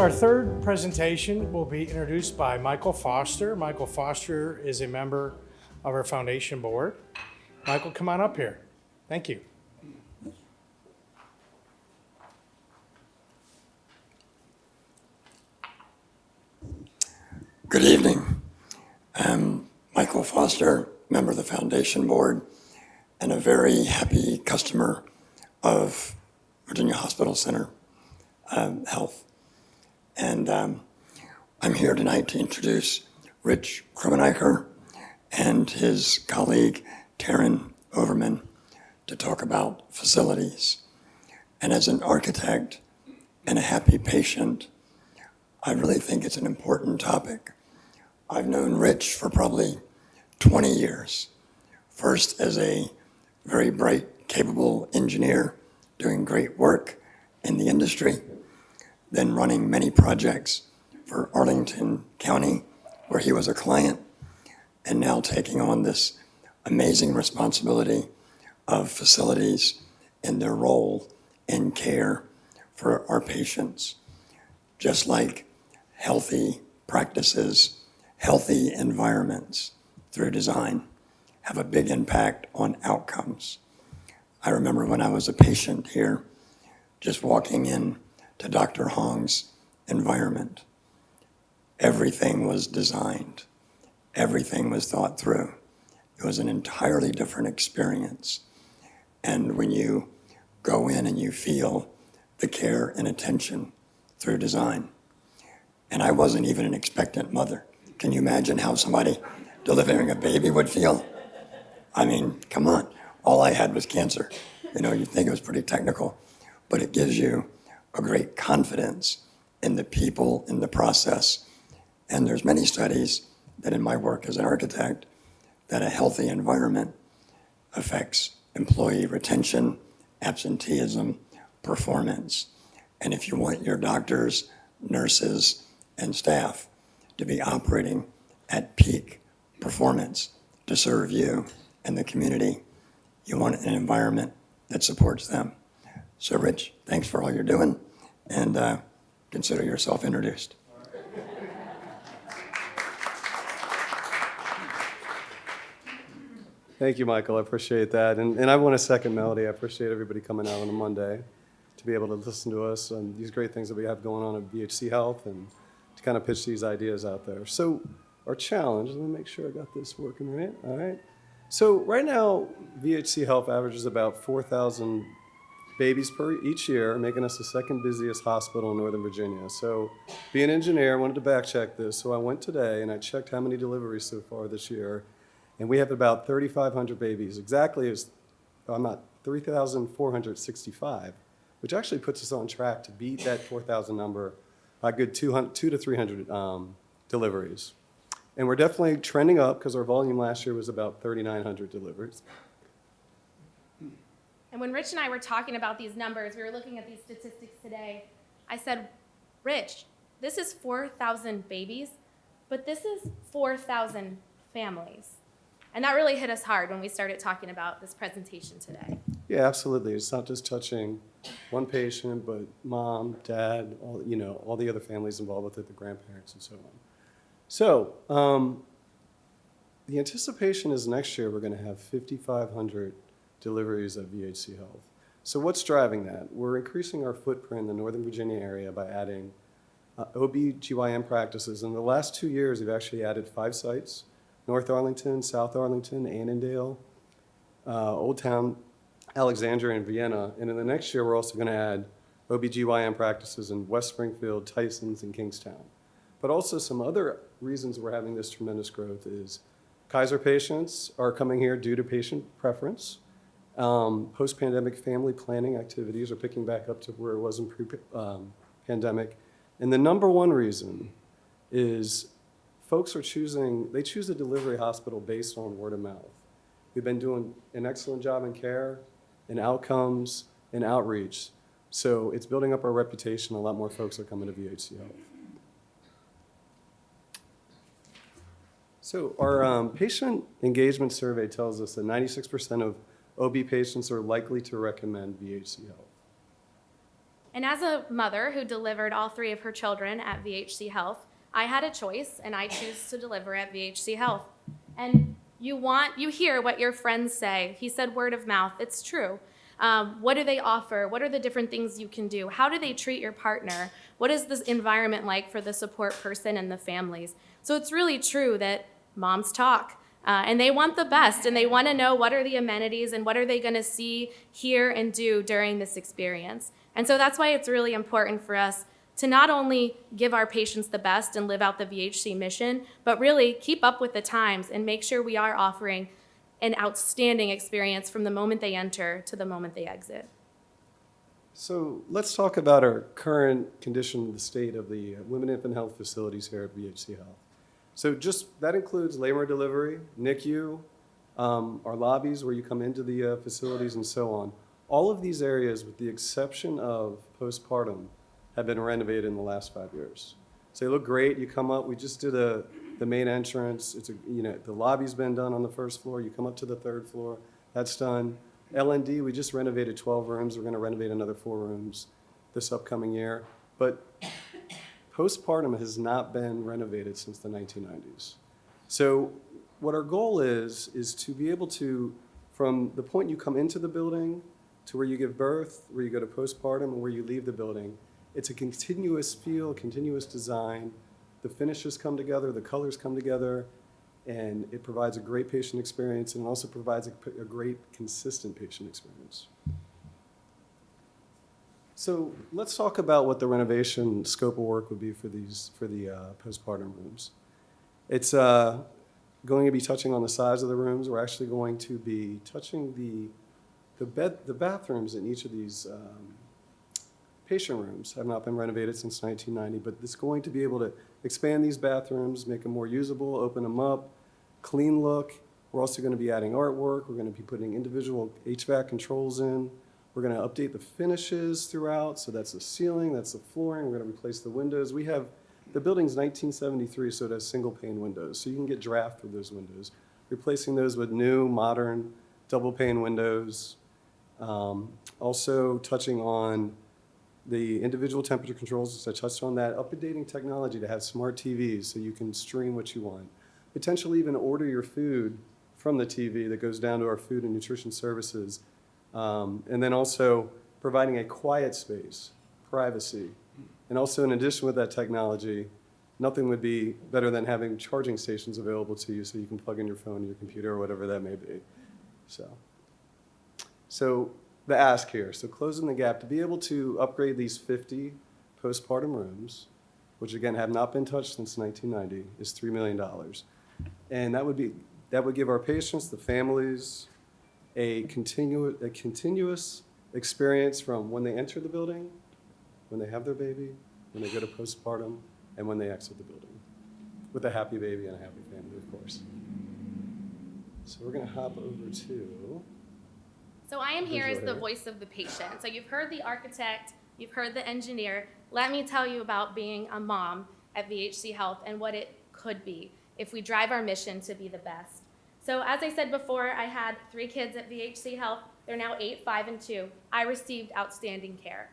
Our third presentation will be introduced by Michael Foster. Michael Foster is a member of our foundation board. Michael, come on up here. Thank you. Good evening. I'm Michael Foster, member of the Foundation Board, and a very happy customer of Virginia Hospital Center um, Health. And um, I'm here tonight to introduce Rich Krumeniker and his colleague Taryn Overman to talk about facilities. And as an architect and a happy patient, I really think it's an important topic. I've known Rich for probably 20 years. First as a very bright, capable engineer doing great work in the industry, then running many projects for Arlington County where he was a client, and now taking on this amazing responsibility of facilities and their role in care for our patients. Just like healthy practices, healthy environments through design have a big impact on outcomes. I remember when I was a patient here, just walking in to Dr. Hong's environment. Everything was designed. Everything was thought through. It was an entirely different experience. And when you go in and you feel the care and attention through design, and I wasn't even an expectant mother. Can you imagine how somebody delivering a baby would feel? I mean, come on. All I had was cancer. You know, you think it was pretty technical, but it gives you a great confidence in the people, in the process. And there's many studies that in my work as an architect, that a healthy environment affects employee retention, absenteeism, performance. And if you want your doctors, nurses, and staff to be operating at peak performance to serve you and the community, you want an environment that supports them. So Rich, thanks for all you're doing, and uh, consider yourself introduced. Thank you, Michael. I appreciate that. And, and I want to second Melody. I appreciate everybody coming out on a Monday to be able to listen to us and these great things that we have going on at VHC Health and to kind of pitch these ideas out there. So our challenge, let me make sure I got this working right. All right. So right now, VHC Health averages about 4,000 babies per each year, making us the second busiest hospital in Northern Virginia. So being an engineer, I wanted to back check this. So I went today and I checked how many deliveries so far this year. And we have about 3,500 babies, exactly as, I'm not, 3,465, which actually puts us on track to beat that 4,000 number by good 200, two to 300 um, deliveries. And we're definitely trending up because our volume last year was about 3,900 deliveries. When Rich and I were talking about these numbers, we were looking at these statistics today. I said, Rich, this is 4,000 babies, but this is 4,000 families. And that really hit us hard when we started talking about this presentation today. Yeah, absolutely. It's not just touching one patient, but mom, dad, all, you know, all the other families involved with it, the grandparents and so on. So, um, the anticipation is next year we're going to have 5,500 deliveries of VHC Health. So what's driving that? We're increasing our footprint in the Northern Virginia area by adding uh, OB-GYN practices. In the last two years, we've actually added five sites, North Arlington, South Arlington, Annandale, uh, Old Town, Alexandria, and Vienna. And in the next year, we're also going to add OB-GYN practices in West Springfield, Tysons, and Kingstowne. But also some other reasons we're having this tremendous growth is Kaiser patients are coming here due to patient preference. Um, Post-pandemic family planning activities are picking back up to where it was in pre-pandemic. Um, and the number one reason is folks are choosing, they choose a delivery hospital based on word of mouth. We've been doing an excellent job in care, in outcomes, in outreach. So it's building up our reputation. A lot more folks are coming to VHC. So our um, patient engagement survey tells us that 96% of OB patients are likely to recommend VHC Health. And as a mother who delivered all three of her children at VHC Health, I had a choice and I choose to deliver at VHC Health. And you want, you hear what your friends say. He said word of mouth. It's true. Um, what do they offer? What are the different things you can do? How do they treat your partner? What is this environment like for the support person and the families? So it's really true that moms talk. Uh, and they want the best and they want to know what are the amenities and what are they going to see, hear, and do during this experience. And so that's why it's really important for us to not only give our patients the best and live out the VHC mission, but really keep up with the times and make sure we are offering an outstanding experience from the moment they enter to the moment they exit. So let's talk about our current condition, the state of the women infant health facilities here at VHC Health. So just, that includes labor delivery, NICU, um, our lobbies where you come into the uh, facilities and so on. All of these areas, with the exception of postpartum, have been renovated in the last five years. So they look great, you come up, we just did a, the main entrance, it's a, you know, the lobby's been done on the first floor, you come up to the third floor, that's done. LND, we just renovated 12 rooms, we're gonna renovate another four rooms this upcoming year. But postpartum has not been renovated since the 1990s. So what our goal is, is to be able to, from the point you come into the building to where you give birth, where you go to postpartum, and where you leave the building, it's a continuous feel, continuous design. The finishes come together, the colors come together, and it provides a great patient experience and also provides a, a great consistent patient experience. So let's talk about what the renovation scope of work would be for these, for the uh, postpartum rooms. It's uh, going to be touching on the size of the rooms. We're actually going to be touching the, the bed, the bathrooms in each of these um, patient rooms have not been renovated since 1990, but it's going to be able to expand these bathrooms, make them more usable, open them up, clean look. We're also going to be adding artwork. We're going to be putting individual HVAC controls in. We're going to update the finishes throughout. So that's the ceiling, that's the flooring. We're going to replace the windows. We have, the building's 1973, so it has single pane windows. So you can get draft through those windows. Replacing those with new, modern, double pane windows. Um, also touching on the individual temperature controls, as I touched on that, updating technology to have smart TVs so you can stream what you want. Potentially even order your food from the TV that goes down to our food and nutrition services. Um, and then also providing a quiet space, privacy. And also in addition with that technology, nothing would be better than having charging stations available to you so you can plug in your phone, your computer, or whatever that may be. So, so the ask here, so closing the gap, to be able to upgrade these 50 postpartum rooms, which again have not been touched since 1990, is $3 million. And that would be, that would give our patients, the families, a continuous, a continuous experience from when they enter the building, when they have their baby, when they go to postpartum, and when they exit the building, with a happy baby and a happy family, of course. So we're gonna hop over to, So I am here as the voice of the patient. So you've heard the architect, you've heard the engineer. Let me tell you about being a mom at VHC Health and what it could be if we drive our mission to be the best. So as I said before, I had three kids at VHC Health. They're now eight, five, and two. I received outstanding care.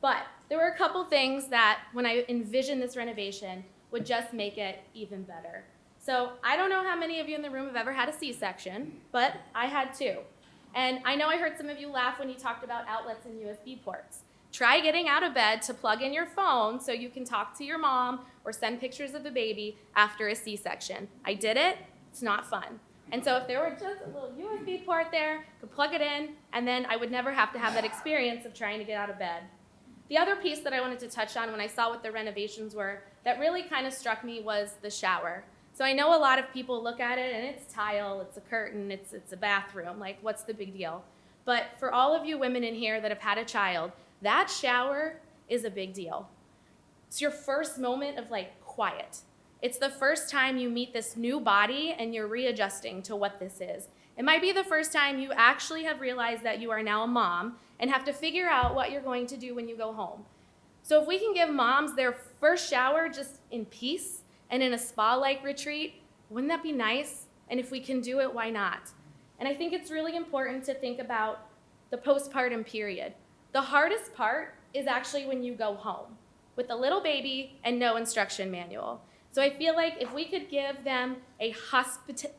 But there were a couple things that, when I envisioned this renovation, would just make it even better. So I don't know how many of you in the room have ever had a C-section, but I had two. And I know I heard some of you laugh when you talked about outlets and USB ports. Try getting out of bed to plug in your phone so you can talk to your mom or send pictures of the baby after a C-section. I did it. It's not fun. And so if there were just a little USB port there, could plug it in, and then I would never have to have that experience of trying to get out of bed. The other piece that I wanted to touch on when I saw what the renovations were that really kind of struck me was the shower. So I know a lot of people look at it and it's tile, it's a curtain, it's, it's a bathroom. Like, what's the big deal? But for all of you women in here that have had a child, that shower is a big deal. It's your first moment of like quiet. It's the first time you meet this new body and you're readjusting to what this is. It might be the first time you actually have realized that you are now a mom and have to figure out what you're going to do when you go home. So if we can give moms their first shower just in peace and in a spa-like retreat, wouldn't that be nice? And if we can do it, why not? And I think it's really important to think about the postpartum period. The hardest part is actually when you go home with a little baby and no instruction manual. So I feel like if we could give them a hospita-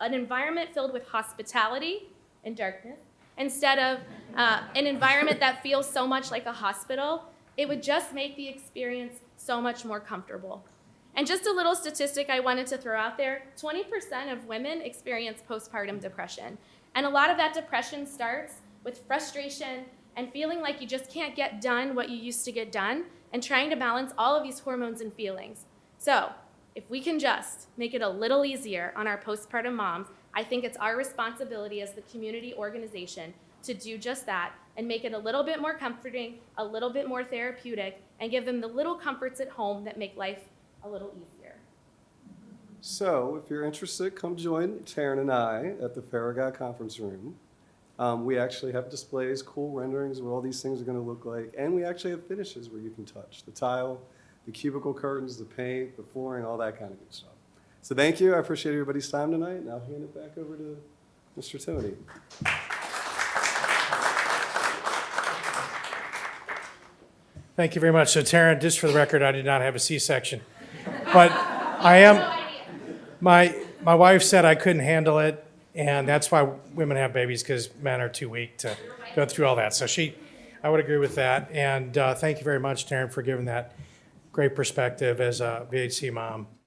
an environment filled with hospitality and darkness, instead of uh, an environment that feels so much like a hospital, it would just make the experience so much more comfortable. And just a little statistic I wanted to throw out there 20% of women experience postpartum depression. And a lot of that depression starts with frustration and feeling like you just can't get done what you used to get done and trying to balance all of these hormones and feelings. So, if we can just make it a little easier on our postpartum moms, I think it's our responsibility as the community organization to do just that and make it a little bit more comforting, a little bit more therapeutic, and give them the little comforts at home that make life a little easier. So if you're interested, come join Taryn and I at the Farragut Conference Room. Um, we actually have displays, cool renderings what all these things are going to look like, and we actually have finishes where you can touch the tile, the cubicle curtains, the paint, the flooring, all that kind of good stuff. So thank you. I appreciate everybody's time tonight, and I'll hand it back over to Mr. Timoney. Thank you very much. So Taryn, just for the record, I did not have a C-section. But I am, my, my wife said I couldn't handle it, and that's why women have babies, because men are too weak to go through all that. So she, I would agree with that. And uh, thank you very much, Taryn, for giving that great perspective as a VHC mom.